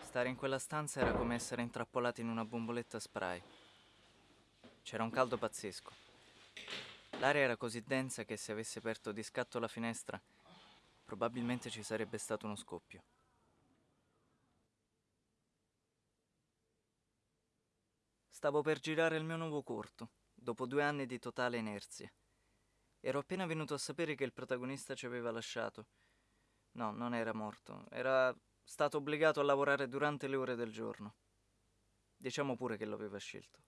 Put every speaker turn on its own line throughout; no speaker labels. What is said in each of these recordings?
Stare in quella stanza era come essere intrappolati in una bomboletta spray. C'era un caldo pazzesco. L'aria era così densa che se avessi aperto di scatto la finestra, probabilmente ci sarebbe stato uno scoppio. Stavo per girare il mio nuovo corto, dopo due anni di totale inerzia. Ero appena venuto a sapere che il protagonista ci aveva lasciato. No, non era morto, era stato obbligato a lavorare durante le ore del giorno. Diciamo pure che lo aveva scelto.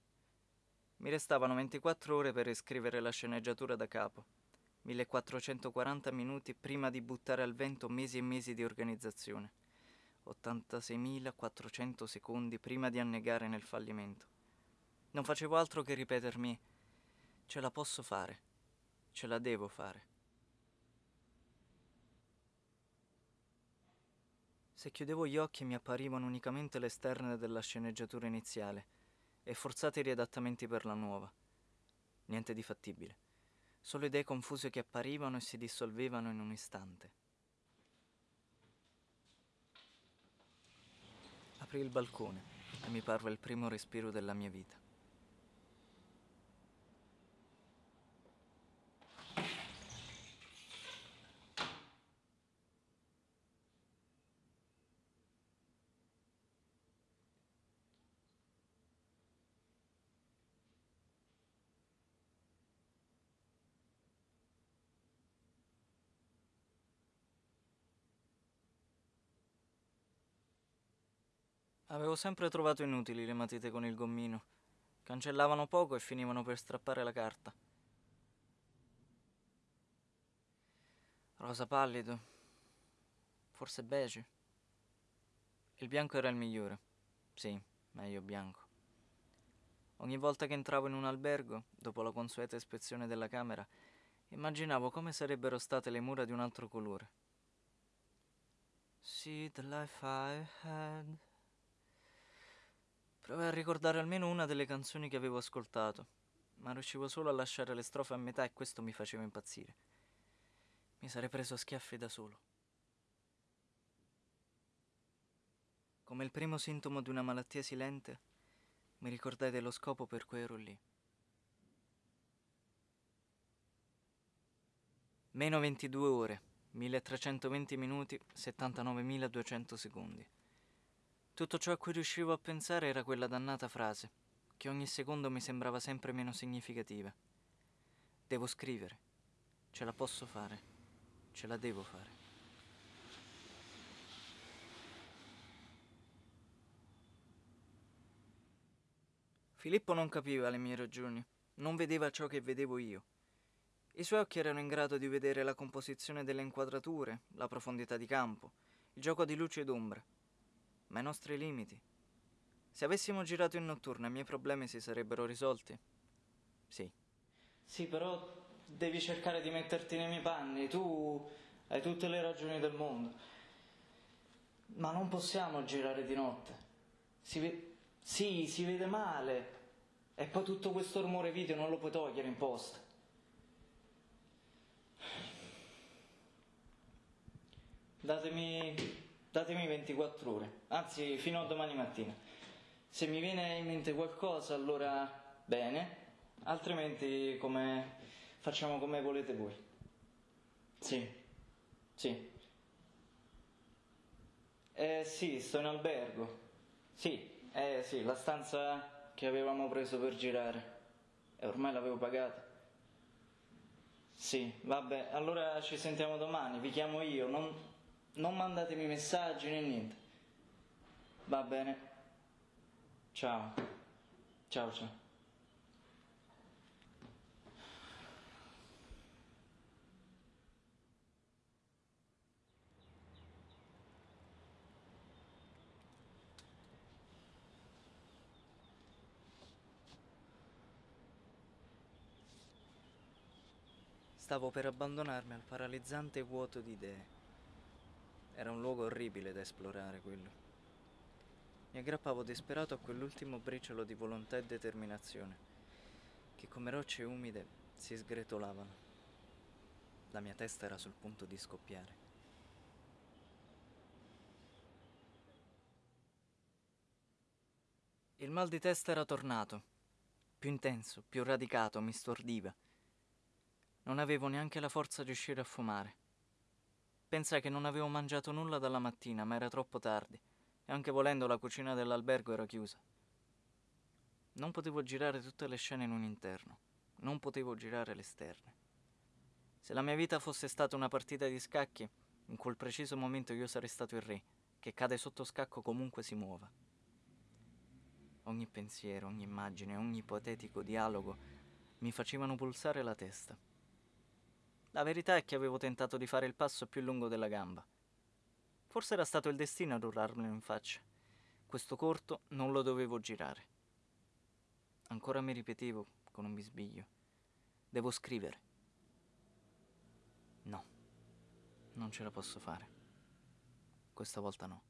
Mi restavano 24 ore per riscrivere la sceneggiatura da capo, 1440 minuti prima di buttare al vento mesi e mesi di organizzazione, 86.400 secondi prima di annegare nel fallimento. Non facevo altro che ripetermi, ce la posso fare, ce la devo fare. Se chiudevo gli occhi mi apparivano unicamente le esterne della sceneggiatura iniziale e forzati riadattamenti per la nuova. Niente di fattibile. Solo idee confuse che apparivano e si dissolvevano in un istante. Aprì il balcone e mi parve il primo respiro della mia vita. Avevo sempre trovato inutili le matite con il gommino. Cancellavano poco e finivano per strappare la carta. Rosa pallido. Forse beige. Il bianco era il migliore. Sì, meglio bianco. Ogni volta che entravo in un albergo, dopo la consueta ispezione della camera, immaginavo come sarebbero state le mura di un altro colore. See the life I had. Provai a ricordare almeno una delle canzoni che avevo ascoltato, ma riuscivo solo a lasciare le strofe a metà e questo mi faceva impazzire. Mi sarei preso a schiaffi da solo. Come il primo sintomo di una malattia silente, mi ricordai dello scopo per cui ero lì. Meno 22 ore, 1320 minuti, 79.200 secondi. Tutto ciò a cui riuscivo a pensare era quella dannata frase, che ogni secondo mi sembrava sempre meno significativa. Devo scrivere. Ce la posso fare. Ce la devo fare. Filippo non capiva le mie ragioni, non vedeva ciò che vedevo io. I suoi occhi erano in grado di vedere la composizione delle inquadrature, la profondità di campo, il gioco di luce ed ombra ma i nostri limiti. Se avessimo girato in notturna i miei problemi si sarebbero risolti? Sì. Sì, però devi cercare di metterti nei miei panni, tu hai tutte le ragioni del mondo. Ma non possiamo girare di notte. Si ve- sì, si vede male. E poi tutto questo rumore video non lo puoi togliere in posta. Datemi datemi 24 ore, anzi fino a domani mattina. Se mi viene in mente qualcosa allora bene, altrimenti come, facciamo come volete voi. Sì, sì. Eh sì, sto in albergo. Sì, eh sì, la stanza che avevamo preso per girare. E ormai l'avevo pagata. Sì, vabbè, allora ci sentiamo domani, vi chiamo io, non, non mandatemi messaggi né niente. Va bene. Ciao. Ciao ciao. Stavo per abbandonarmi al paralizzante vuoto di idee. Era un luogo orribile da esplorare quello. Mi aggrappavo disperato a quell'ultimo briciolo di volontà e determinazione, che come rocce umide si sgretolavano. La mia testa era sul punto di scoppiare. Il mal di testa era tornato, più intenso, più radicato, mi stordiva. Non avevo neanche la forza di uscire a fumare. Pensai che non avevo mangiato nulla dalla mattina, ma era troppo tardi, e anche volendo la cucina dell'albergo era chiusa. Non potevo girare tutte le scene in un interno, non potevo girare l'esterno. Se la mia vita fosse stata una partita di scacchi, in quel preciso momento io sarei stato il re, che cade sotto scacco comunque si muova. Ogni pensiero, ogni immagine, ogni ipotetico dialogo mi facevano pulsare la testa. La verità è che avevo tentato di fare il passo più lungo della gamba. Forse era stato il destino ad urlarmelo in faccia. Questo corto non lo dovevo girare. Ancora mi ripetevo con un bisbiglio. Devo scrivere. No, non ce la posso fare. Questa volta no.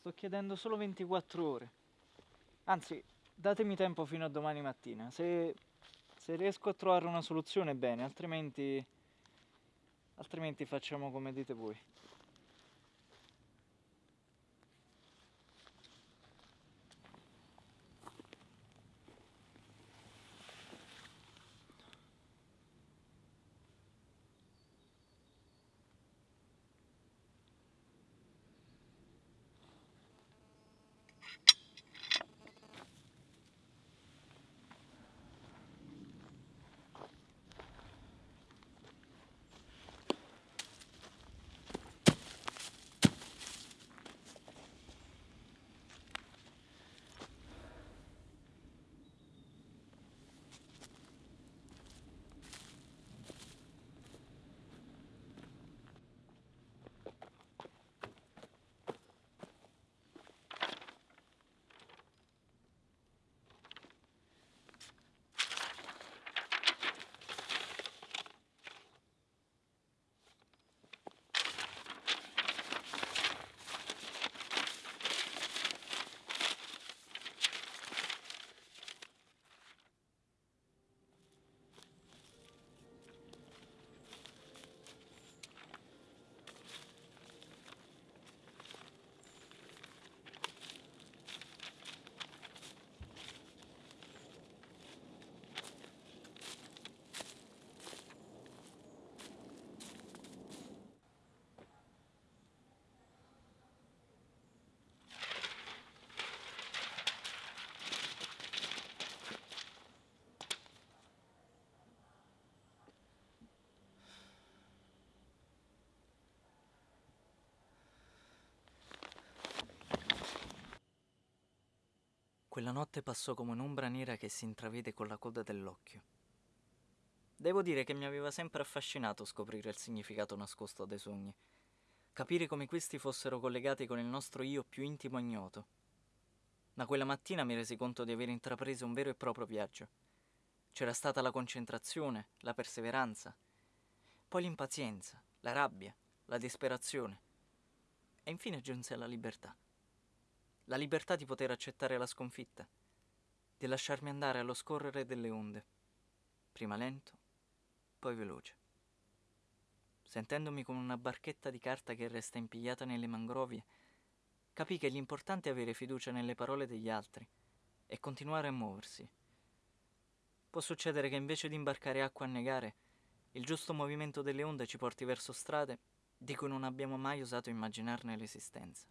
Sto chiedendo solo 24 ore. Anzi, datemi tempo fino a domani mattina. Se, se riesco a trovare una soluzione, bene, altrimenti, altrimenti facciamo come dite voi. Quella notte passò come un'ombra nera che si intravede con la coda dell'occhio. Devo dire che mi aveva sempre affascinato scoprire il significato nascosto dei sogni, capire come questi fossero collegati con il nostro io più intimo e ignoto. Da quella mattina mi resi conto di aver intrapreso un vero e proprio viaggio. C'era stata la concentrazione, la perseveranza, poi l'impazienza, la rabbia, la disperazione e infine giunse la libertà la libertà di poter accettare la sconfitta, di lasciarmi andare allo scorrere delle onde, prima lento, poi veloce. Sentendomi come una barchetta di carta che resta impigliata nelle mangrovie, capì che l'importante è avere fiducia nelle parole degli altri e continuare a muoversi. Può succedere che invece di imbarcare acqua a negare, il giusto movimento delle onde ci porti verso strade di cui non abbiamo mai osato immaginarne l'esistenza.